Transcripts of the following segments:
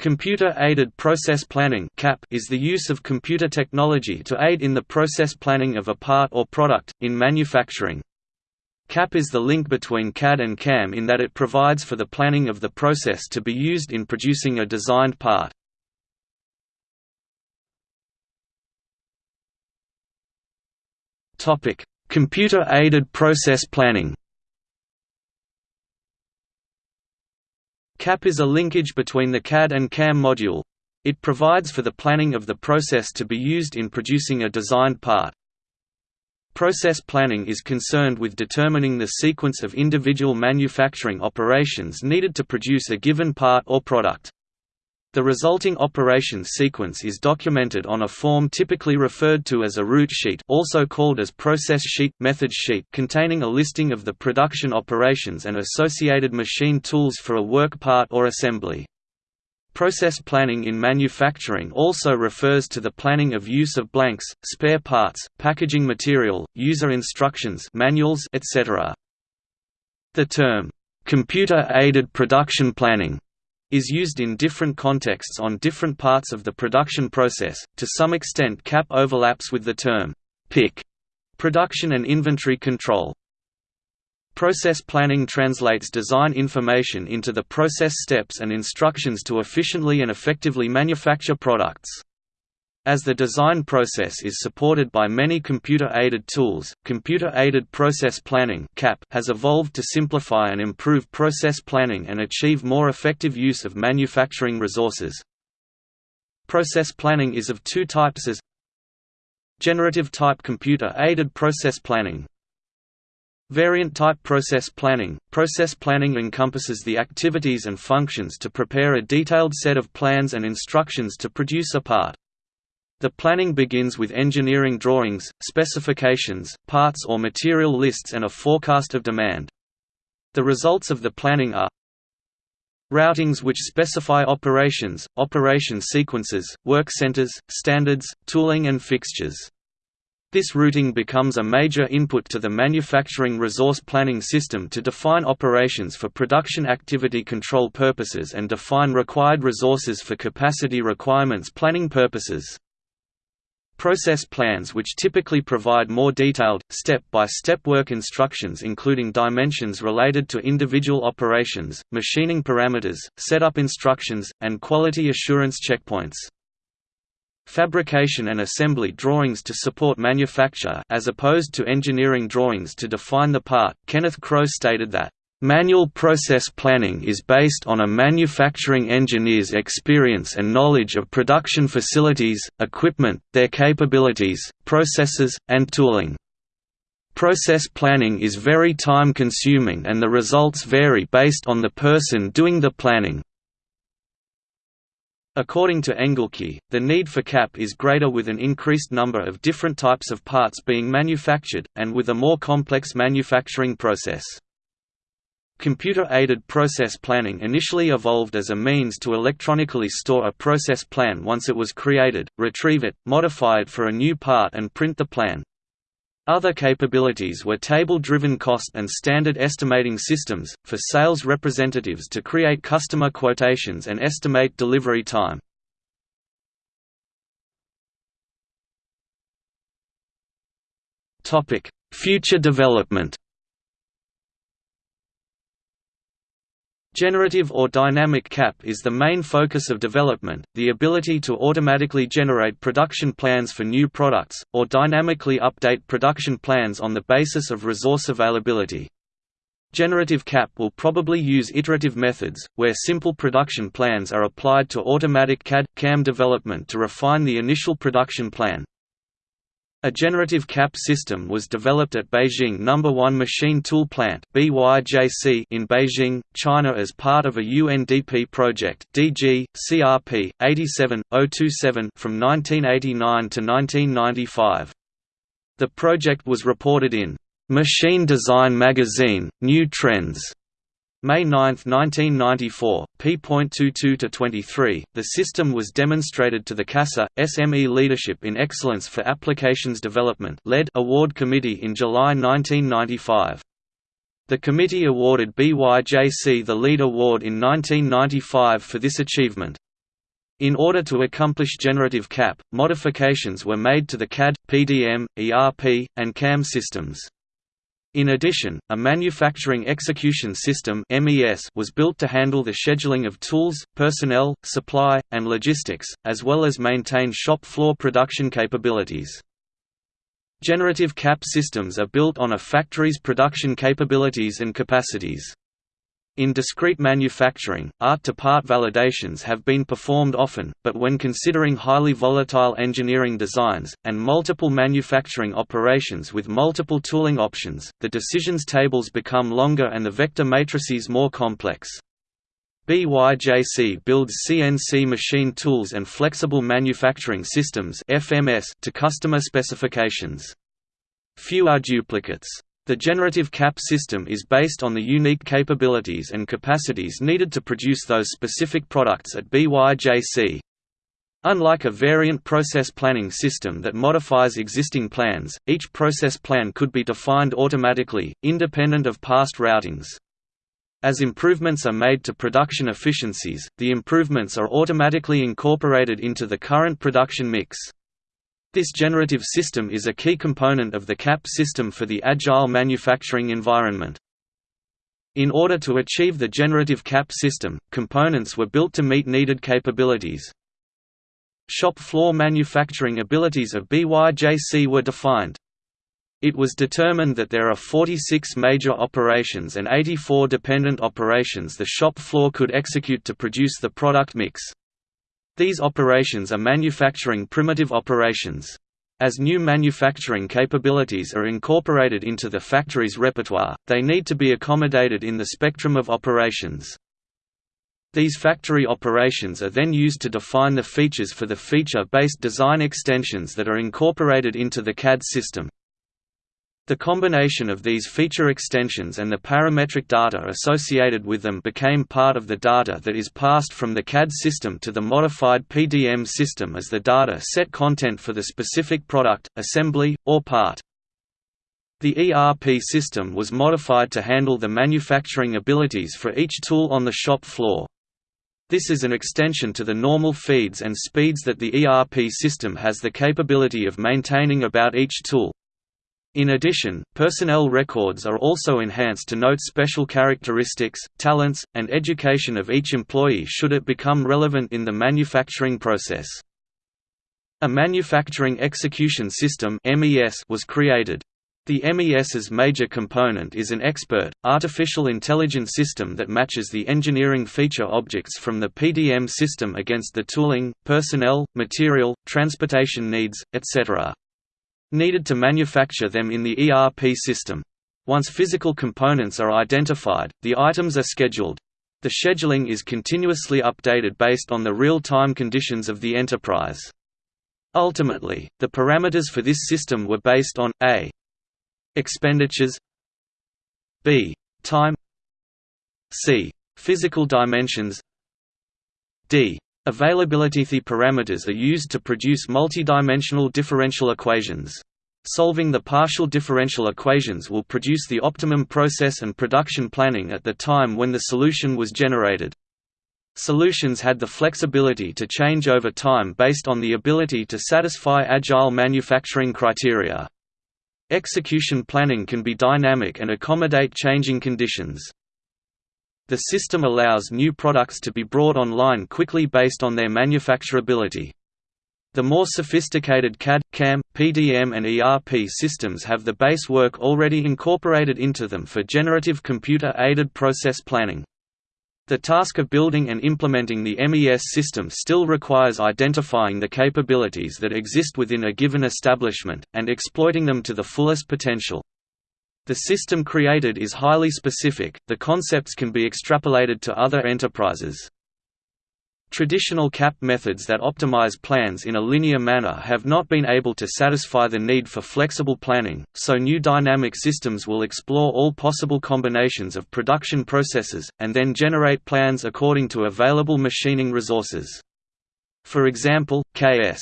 Computer-aided process planning CAP is the use of computer technology to aid in the process planning of a part or product, in manufacturing. CAP is the link between CAD and CAM in that it provides for the planning of the process to be used in producing a designed part. Computer-aided process planning CAP is a linkage between the CAD and CAM module. It provides for the planning of the process to be used in producing a designed part. Process planning is concerned with determining the sequence of individual manufacturing operations needed to produce a given part or product. The resulting operations sequence is documented on a form typically referred to as a route sheet also called as process sheet, method sheet containing a listing of the production operations and associated machine tools for a work part or assembly. Process planning in manufacturing also refers to the planning of use of blanks, spare parts, packaging material, user instructions manuals, etc. The term, "'computer-aided production planning' is used in different contexts on different parts of the production process. To some extent, CAP overlaps with the term PIC, production and inventory control. Process planning translates design information into the process steps and instructions to efficiently and effectively manufacture products. As the design process is supported by many computer-aided tools, computer-aided process planning has evolved to simplify and improve process planning and achieve more effective use of manufacturing resources. Process planning is of two types as Generative type computer-aided process planning Variant type process planning – Process planning encompasses the activities and functions to prepare a detailed set of plans and instructions to produce a part. The planning begins with engineering drawings, specifications, parts or material lists and a forecast of demand. The results of the planning are Routings which specify operations, operation sequences, work centers, standards, tooling and fixtures. This routing becomes a major input to the manufacturing resource planning system to define operations for production activity control purposes and define required resources for capacity requirements planning purposes. Process plans which typically provide more detailed, step-by-step -step work instructions including dimensions related to individual operations, machining parameters, setup instructions, and quality assurance checkpoints. Fabrication and assembly drawings to support manufacture as opposed to engineering drawings to define the part. Kenneth Crow stated that Manual process planning is based on a manufacturing engineer's experience and knowledge of production facilities, equipment, their capabilities, processes, and tooling. Process planning is very time-consuming and the results vary based on the person doing the planning. According to Engelke, the need for CAP is greater with an increased number of different types of parts being manufactured, and with a more complex manufacturing process. Computer-aided process planning initially evolved as a means to electronically store a process plan once it was created, retrieve it, modify it for a new part and print the plan. Other capabilities were table-driven cost and standard estimating systems, for sales representatives to create customer quotations and estimate delivery time. Future development Generative or dynamic CAP is the main focus of development, the ability to automatically generate production plans for new products, or dynamically update production plans on the basis of resource availability. Generative CAP will probably use iterative methods, where simple production plans are applied to automatic CAD-CAM development to refine the initial production plan. A generative CAP system was developed at Beijing No. 1 Machine Tool Plant in Beijing, China as part of a UNDP project DG, CRP, 87, from 1989 to 1995. The project was reported in Machine Design Magazine, New Trends May 9, 1994, p.22-23, the system was demonstrated to the CASA, SME Leadership in Excellence for Applications Development Award Committee in July 1995. The committee awarded BYJC the LEAD Award in 1995 for this achievement. In order to accomplish generative CAP, modifications were made to the CAD, PDM, ERP, and CAM systems. In addition, a manufacturing execution system was built to handle the scheduling of tools, personnel, supply, and logistics, as well as maintain shop floor production capabilities. Generative CAP systems are built on a factory's production capabilities and capacities. In discrete manufacturing, art-to-part validations have been performed often, but when considering highly volatile engineering designs, and multiple manufacturing operations with multiple tooling options, the decisions tables become longer and the vector matrices more complex. BYJC builds CNC machine tools and flexible manufacturing systems to customer specifications. Few are duplicates. The generative CAP system is based on the unique capabilities and capacities needed to produce those specific products at BYJC. Unlike a variant process planning system that modifies existing plans, each process plan could be defined automatically, independent of past routings. As improvements are made to production efficiencies, the improvements are automatically incorporated into the current production mix. This generative system is a key component of the CAP system for the agile manufacturing environment. In order to achieve the generative CAP system, components were built to meet needed capabilities. Shop floor manufacturing abilities of BYJC were defined. It was determined that there are 46 major operations and 84 dependent operations the shop floor could execute to produce the product mix. These operations are manufacturing primitive operations. As new manufacturing capabilities are incorporated into the factory's repertoire, they need to be accommodated in the spectrum of operations. These factory operations are then used to define the features for the feature-based design extensions that are incorporated into the CAD system. The combination of these feature extensions and the parametric data associated with them became part of the data that is passed from the CAD system to the modified PDM system as the data set content for the specific product, assembly, or part. The ERP system was modified to handle the manufacturing abilities for each tool on the shop floor. This is an extension to the normal feeds and speeds that the ERP system has the capability of maintaining about each tool. In addition, personnel records are also enhanced to note special characteristics, talents, and education of each employee should it become relevant in the manufacturing process. A manufacturing execution system was created. The MES's major component is an expert, artificial intelligence system that matches the engineering feature objects from the PDM system against the tooling, personnel, material, transportation needs, etc needed to manufacture them in the ERP system. Once physical components are identified, the items are scheduled. The scheduling is continuously updated based on the real-time conditions of the enterprise. Ultimately, the parameters for this system were based on a expenditures b time c physical dimensions d Availability The parameters are used to produce multidimensional differential equations. Solving the partial differential equations will produce the optimum process and production planning at the time when the solution was generated. Solutions had the flexibility to change over time based on the ability to satisfy agile manufacturing criteria. Execution planning can be dynamic and accommodate changing conditions. The system allows new products to be brought online quickly based on their manufacturability. The more sophisticated CAD, CAM, PDM and ERP systems have the base work already incorporated into them for generative computer-aided process planning. The task of building and implementing the MES system still requires identifying the capabilities that exist within a given establishment, and exploiting them to the fullest potential. The system created is highly specific, the concepts can be extrapolated to other enterprises. Traditional CAP methods that optimize plans in a linear manner have not been able to satisfy the need for flexible planning, so new dynamic systems will explore all possible combinations of production processes, and then generate plans according to available machining resources. For example, K.S.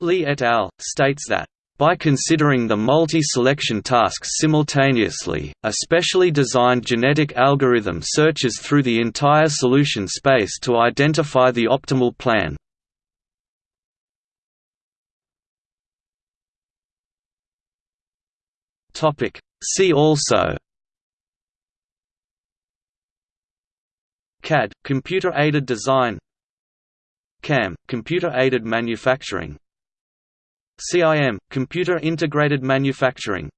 Lee et al. states that by considering the multi-selection tasks simultaneously, a specially designed genetic algorithm searches through the entire solution space to identify the optimal plan. See also CAD – computer-aided design CAM – computer-aided manufacturing CIM – computer-integrated manufacturing